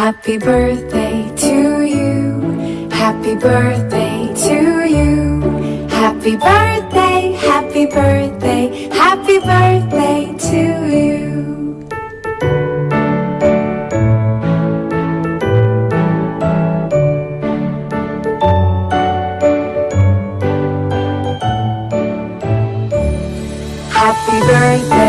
Happy birthday to you. Happy birthday to you. Happy birthday, happy birthday, happy birthday to you. Happy birthday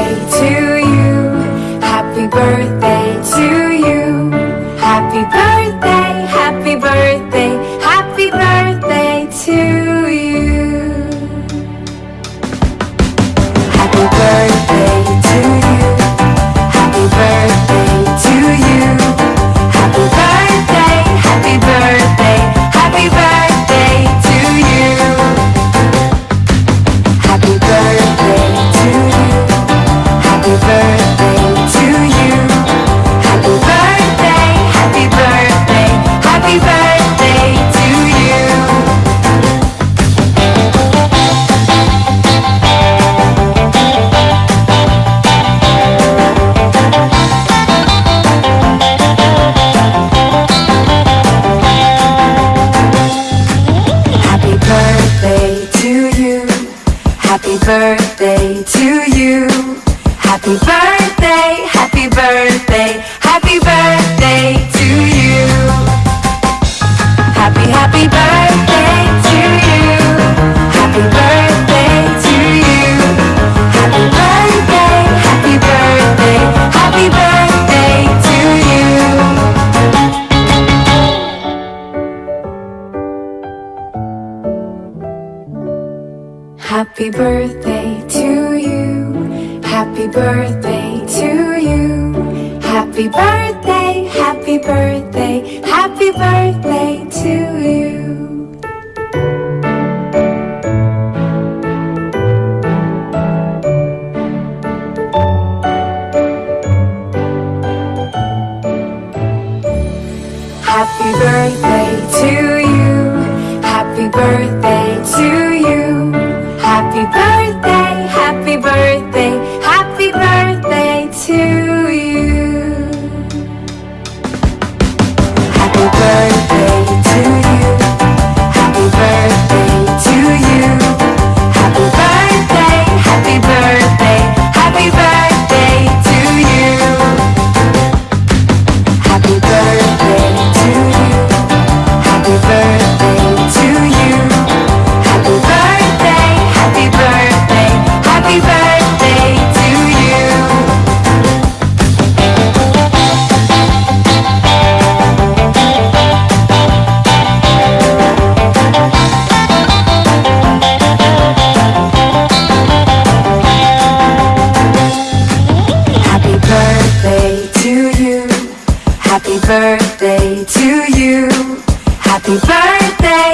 birthday to you. Happy birthday, happy birthday, happy birthday to you. Happy, happy birthday Happy birthday to you. Happy birthday to you. Happy birthday, happy birthday, happy birthday to you. Happy birthday to you. Happy birthday. Happy birthday, happy birthday, happy birthday to you. Happy birthday birthday to you. Happy birthday,